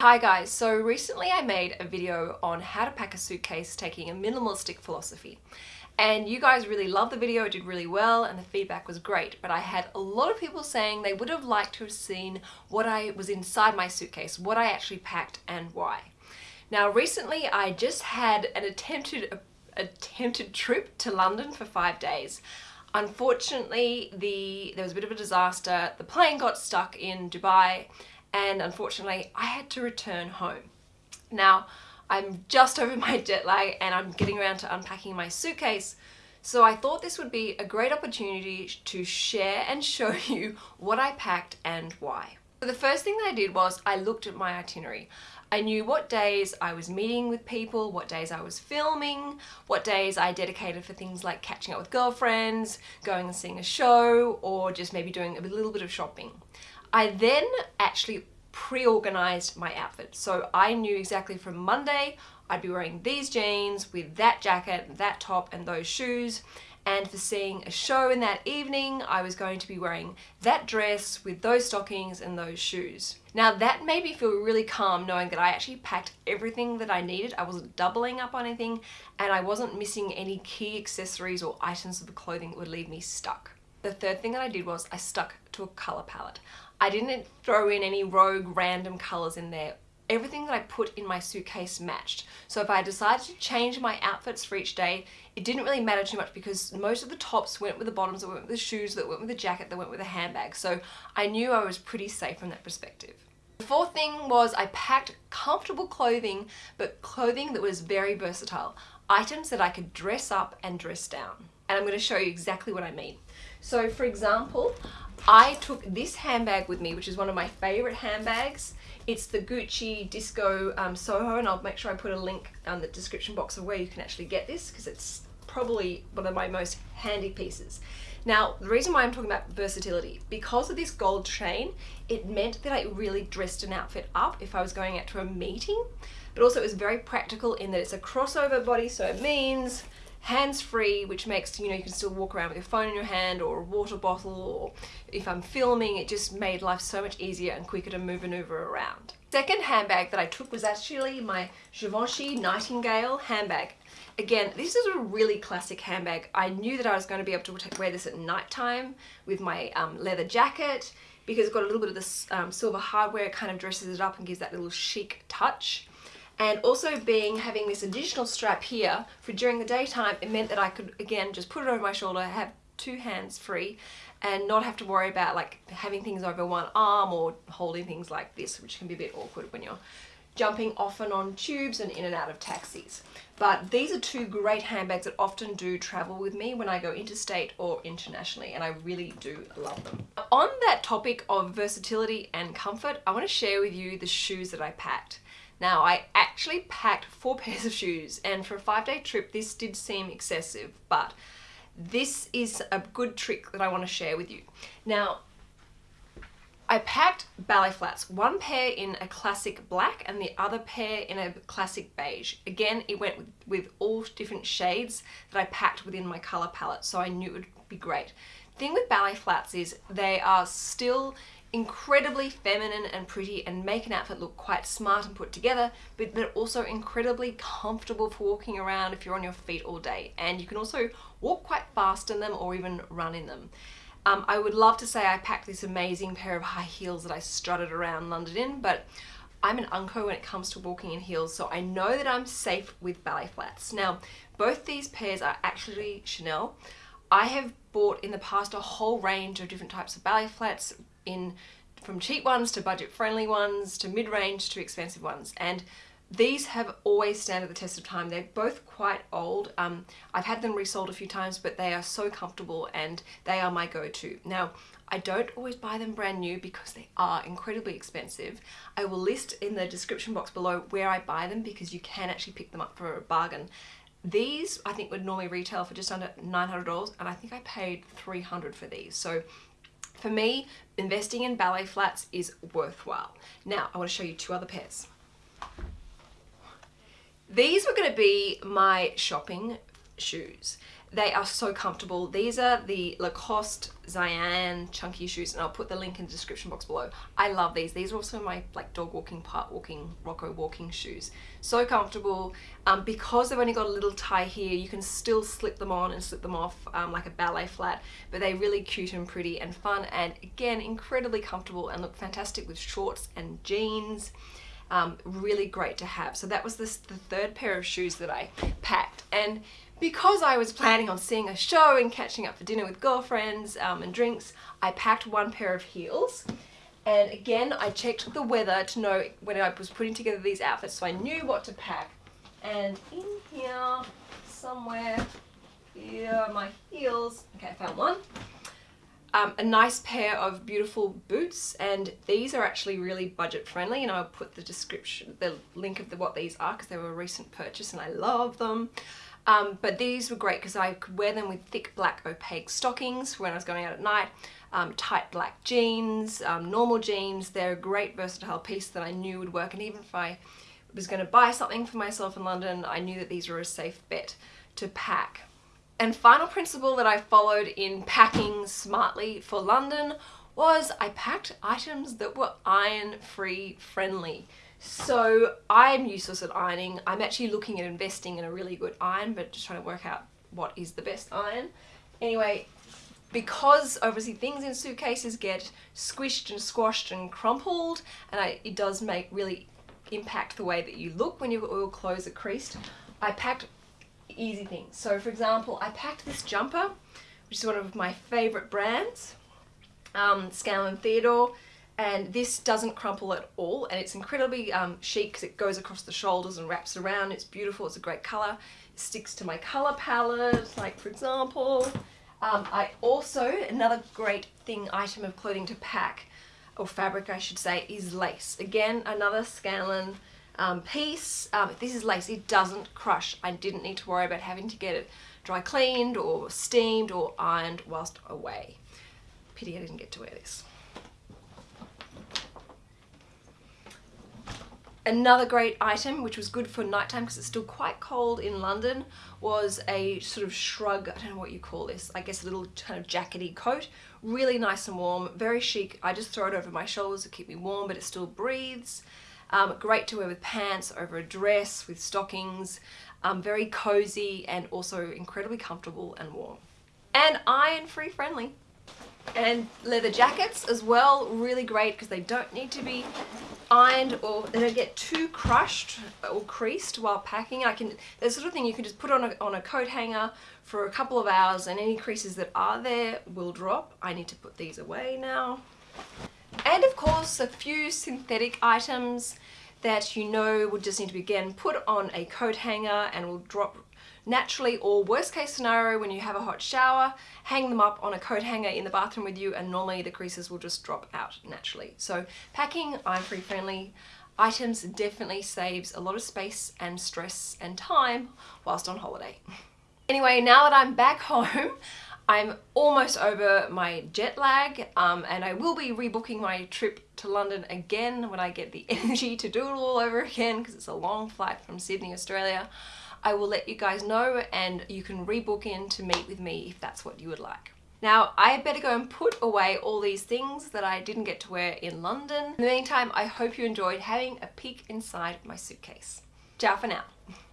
Hi guys, so recently I made a video on how to pack a suitcase taking a minimalistic philosophy. And you guys really loved the video, it did really well and the feedback was great, but I had a lot of people saying they would have liked to have seen what I was inside my suitcase, what I actually packed and why. Now recently I just had an attempted, attempted trip to London for five days. Unfortunately, the there was a bit of a disaster. The plane got stuck in Dubai and unfortunately I had to return home. Now I'm just over my jet lag and I'm getting around to unpacking my suitcase so I thought this would be a great opportunity to share and show you what I packed and why. So the first thing that I did was I looked at my itinerary. I knew what days I was meeting with people, what days I was filming, what days I dedicated for things like catching up with girlfriends, going and seeing a show, or just maybe doing a little bit of shopping. I then actually pre-organized my outfit. So I knew exactly from Monday I'd be wearing these jeans with that jacket, that top and those shoes. And for seeing a show in that evening, I was going to be wearing that dress with those stockings and those shoes. Now that made me feel really calm knowing that I actually packed everything that I needed. I wasn't doubling up on anything and I wasn't missing any key accessories or items of the clothing that would leave me stuck. The third thing that I did was I stuck to a color palette. I didn't throw in any rogue random colors in there. Everything that I put in my suitcase matched. So if I decided to change my outfits for each day, it didn't really matter too much because most of the tops went with the bottoms, that went with the shoes, that went with the jacket, that went with the handbag. So I knew I was pretty safe from that perspective. The fourth thing was I packed comfortable clothing, but clothing that was very versatile. Items that I could dress up and dress down. And I'm going to show you exactly what I mean. So for example, I took this handbag with me, which is one of my favorite handbags. It's the Gucci Disco um, Soho, and I'll make sure I put a link on the description box of where you can actually get this, because it's probably one of my most handy pieces. Now, the reason why I'm talking about versatility, because of this gold chain, it meant that I really dressed an outfit up if I was going out to a meeting, but also it was very practical in that it's a crossover body, so it means hands-free which makes you know you can still walk around with your phone in your hand or a water bottle or if I'm filming it just made life so much easier and quicker to move and maneuver around. Second handbag that I took was actually my Givenchy Nightingale handbag. Again, this is a really classic handbag. I knew that I was going to be able to wear this at night time with my um, leather jacket because it's got a little bit of this um, silver hardware, it kind of dresses it up and gives that little chic touch and also being having this additional strap here for during the daytime it meant that I could again just put it over my shoulder have two hands free and not have to worry about like having things over one arm or holding things like this which can be a bit awkward when you're jumping off and on tubes and in and out of taxis. But these are two great handbags that often do travel with me when I go interstate or internationally and I really do love them. On that topic of versatility and comfort, I want to share with you the shoes that I packed. Now I actually packed four pairs of shoes and for a five day trip this did seem excessive but this is a good trick that I want to share with you. Now I packed ballet flats, one pair in a classic black and the other pair in a classic beige. Again, it went with, with all different shades that I packed within my color palette, so I knew it would be great. Thing with ballet flats is they are still incredibly feminine and pretty and make an outfit look quite smart and put together but they're also incredibly comfortable for walking around if you're on your feet all day and you can also walk quite fast in them or even run in them. Um, I would love to say I packed this amazing pair of high heels that I strutted around London in but I'm an unco when it comes to walking in heels so I know that I'm safe with ballet flats. Now both these pairs are actually Chanel. I have bought in the past a whole range of different types of ballet flats in from cheap ones to budget friendly ones to mid-range to expensive ones and these have always stood the test of time. They're both quite old. Um, I've had them resold a few times, but they are so comfortable and they are my go-to. Now, I don't always buy them brand new because they are incredibly expensive. I will list in the description box below where I buy them because you can actually pick them up for a bargain. These I think would normally retail for just under $900 and I think I paid 300 for these. So for me, investing in ballet flats is worthwhile. Now, I want to show you two other pairs. These were going to be my shopping shoes. They are so comfortable. These are the Lacoste Ziane chunky shoes and I'll put the link in the description box below. I love these. These are also my like dog walking, part walking, Rocco walking shoes. So comfortable. Um, because they've only got a little tie here, you can still slip them on and slip them off um, like a ballet flat, but they're really cute and pretty and fun and again, incredibly comfortable and look fantastic with shorts and jeans. Um, really great to have. So that was this, the third pair of shoes that I packed. And because I was planning on seeing a show and catching up for dinner with girlfriends um, and drinks, I packed one pair of heels. And again, I checked the weather to know when I was putting together these outfits so I knew what to pack. And in here, somewhere, here are my heels. Okay, I found one. Um, a nice pair of beautiful boots and these are actually really budget friendly and I'll put the description, the link of the, what these are because they were a recent purchase and I love them. Um, but these were great because I could wear them with thick black opaque stockings when I was going out at night, um, tight black jeans, um, normal jeans. They're a great versatile piece that I knew would work and even if I was going to buy something for myself in London, I knew that these were a safe bet to pack. And final principle that I followed in packing smartly for London was I packed items that were iron free friendly. So I'm useless at ironing. I'm actually looking at investing in a really good iron, but just trying to work out what is the best iron. Anyway, because obviously things in suitcases get squished and squashed and crumpled, and I, it does make really impact the way that you look when your clothes are creased, I packed easy things. So for example, I packed this jumper, which is one of my favorite brands, um, Scanlan Theodore and this doesn't crumple at all and it's incredibly um, chic because it goes across the shoulders and wraps around. It's beautiful, it's a great colour. It sticks to my colour palette, like for example. Um, I also, another great thing, item of clothing to pack, or fabric I should say, is lace. Again, another Scanlan um, piece. Um, this is lace, it doesn't crush. I didn't need to worry about having to get it dry cleaned or steamed or ironed whilst away. Pity I didn't get to wear this. Another great item, which was good for nighttime because it's still quite cold in London, was a sort of shrug, I don't know what you call this, I guess a little kind of jackety coat. Really nice and warm, very chic. I just throw it over my shoulders to keep me warm, but it still breathes. Um, great to wear with pants, over a dress, with stockings. Um, very cozy and also incredibly comfortable and warm. And iron free friendly and leather jackets as well really great because they don't need to be ironed or they don't get too crushed or creased while packing I can the sort of thing you can just put on a, on a coat hanger for a couple of hours and any creases that are there will drop I need to put these away now and of course a few synthetic items that you know would just need to be again put on a coat hanger and will drop naturally or worst case scenario when you have a hot shower hang them up on a coat hanger in the bathroom with you and normally the creases will just drop out naturally. So packing iron free friendly items definitely saves a lot of space and stress and time whilst on holiday. Anyway now that I'm back home I'm almost over my jet lag um, and I will be rebooking my trip to London again when I get the energy to do it all over again because it's a long flight from Sydney, Australia. I will let you guys know and you can rebook in to meet with me if that's what you would like. Now, I better go and put away all these things that I didn't get to wear in London. In the meantime, I hope you enjoyed having a peek inside my suitcase. Ciao for now.